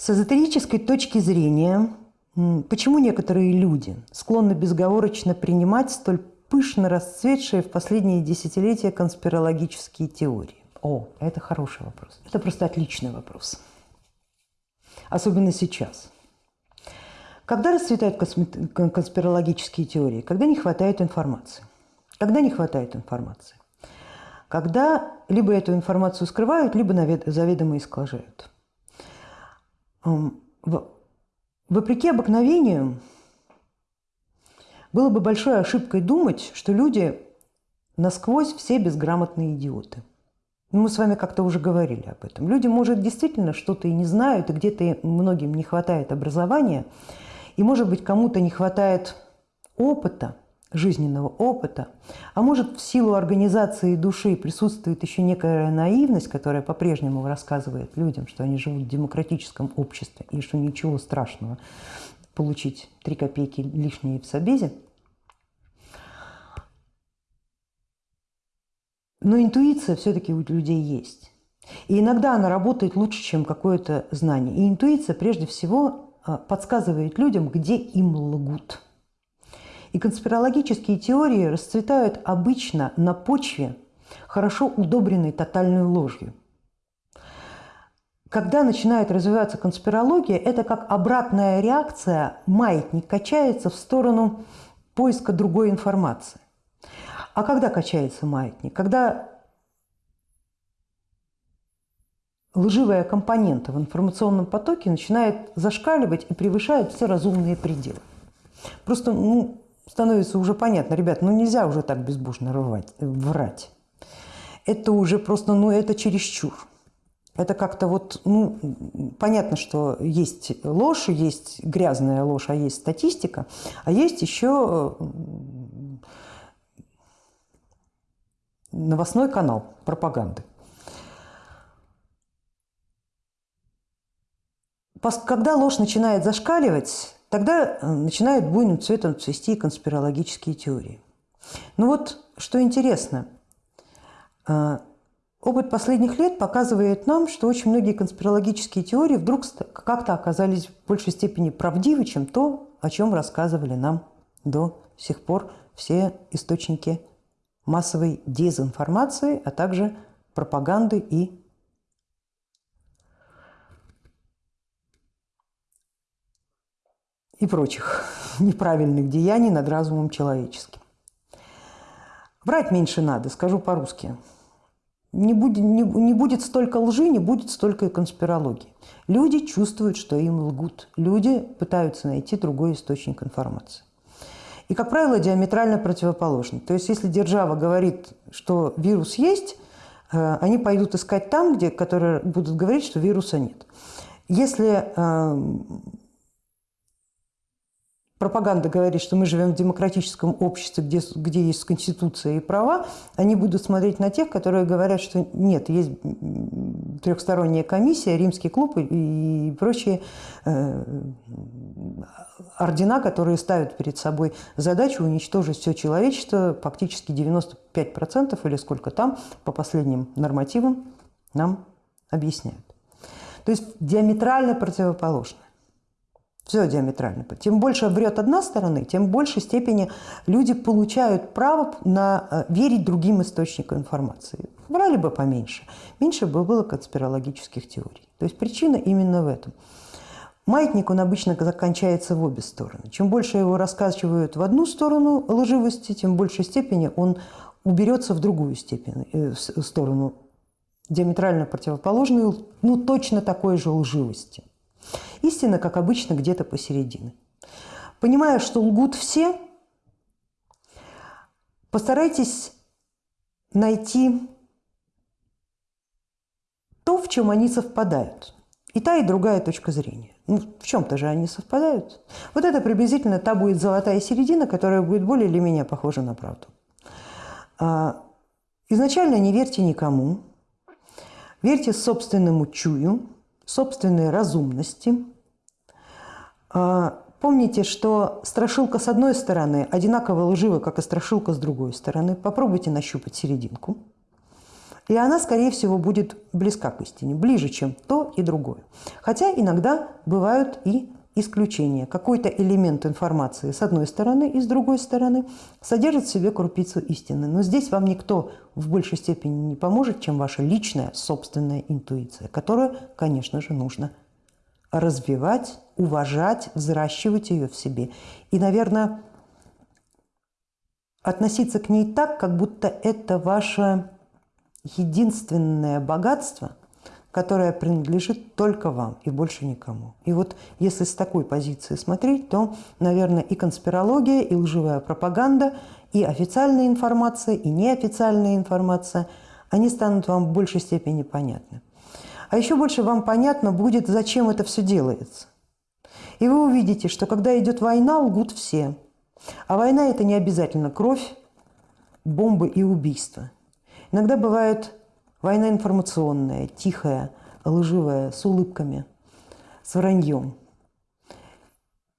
С эзотерической точки зрения, почему некоторые люди склонны безговорочно принимать столь пышно расцветшие в последние десятилетия конспирологические теории? О, это хороший вопрос. Это просто отличный вопрос. Особенно сейчас. Когда расцветают конспирологические теории? Когда не хватает информации. Когда не хватает информации? Когда либо эту информацию скрывают, либо заведомо искажают. Вопреки обыкновению, было бы большой ошибкой думать, что люди насквозь все безграмотные идиоты. Мы с вами как-то уже говорили об этом. Люди, может, действительно что-то и не знают, и где-то многим не хватает образования, и, может быть, кому-то не хватает опыта, жизненного опыта, а может, в силу организации души присутствует еще некая наивность, которая по-прежнему рассказывает людям, что они живут в демократическом обществе и что ничего страшного получить три копейки лишние в собезе. Но интуиция все-таки у людей есть. И иногда она работает лучше, чем какое-то знание. И интуиция прежде всего а, подсказывает людям, где им лгут. И конспирологические теории расцветают обычно на почве, хорошо удобренной тотальной ложью. Когда начинает развиваться конспирология, это как обратная реакция, маятник качается в сторону поиска другой информации. А когда качается маятник? Когда лживая компонента в информационном потоке начинает зашкаливать и превышает все разумные пределы. Просто ну, становится уже понятно, ребят, ну нельзя уже так безбожно рвать, врать. Это уже просто, ну это чересчур. Это как-то вот, ну, понятно, что есть ложь, есть грязная ложь, а есть статистика, а есть еще новостной канал пропаганды. Когда ложь начинает зашкаливать, тогда э, начинают буйным цветом цвести конспирологические теории. Ну вот, что интересно, э, опыт последних лет показывает нам, что очень многие конспирологические теории вдруг как-то оказались в большей степени правдивы, чем то, о чем рассказывали нам до сих пор все источники массовой дезинформации, а также пропаганды и и прочих неправильных деяний над разумом человеческим. Врать меньше надо, скажу по-русски. Не будет, не, не будет столько лжи, не будет столько и конспирологии. Люди чувствуют, что им лгут. Люди пытаются найти другой источник информации. И, как правило, диаметрально противоположны. То есть, если держава говорит, что вирус есть, э, они пойдут искать там, где, которые будут говорить, что вируса нет. Если э, пропаганда говорит, что мы живем в демократическом обществе, где, где есть конституция и права, они будут смотреть на тех, которые говорят, что нет, есть трехсторонняя комиссия, римский клуб и, и прочие э, ордена, которые ставят перед собой задачу уничтожить все человечество, фактически 95% или сколько там, по последним нормативам, нам объясняют. То есть диаметрально противоположно. Все диаметрально. Тем больше врет одна сторона, тем в большей степени люди получают право на э, верить другим источникам информации. Врали бы поменьше, меньше бы было конспирологических теорий. То есть причина именно в этом. Маятник, он обычно заканчивается в обе стороны. Чем больше его раскачивают в одну сторону лживости, тем в большей степени он уберется в другую степень, э, в сторону диаметрально противоположную, ну точно такой же лживости. Истина, как обычно, где-то посередине. Понимая, что лгут все, постарайтесь найти то, в чем они совпадают. И та, и другая точка зрения. Ну, в чем-то же они совпадают. Вот это приблизительно та будет золотая середина, которая будет более или менее похожа на правду. А, изначально не верьте никому, верьте собственному чую, собственной разумности. А, помните, что страшилка с одной стороны одинаково лжива, как и страшилка с другой стороны. Попробуйте нащупать серединку. И она, скорее всего, будет близка к истине, ближе, чем то и другое. Хотя иногда бывают и исключения. Какой-то элемент информации с одной стороны и с другой стороны содержит в себе крупицу истины. Но здесь вам никто в большей степени не поможет, чем ваша личная собственная интуиция, которую, конечно же, нужно развивать, уважать, взращивать ее в себе. И, наверное, относиться к ней так, как будто это ваше единственное богатство, которое принадлежит только вам и больше никому. И вот если с такой позиции смотреть, то, наверное, и конспирология, и лживая пропаганда, и официальная информация, и неофициальная информация, они станут вам в большей степени понятны. А еще больше вам понятно будет, зачем это все делается. И вы увидите, что когда идет война, лгут все. А война – это не обязательно кровь, бомбы и убийства. Иногда бывает война информационная, тихая, лживая, с улыбками, с враньем.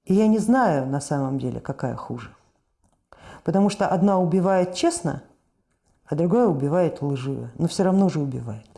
И я не знаю на самом деле, какая хуже. Потому что одна убивает честно, а другая убивает лживо. Но все равно же убивает.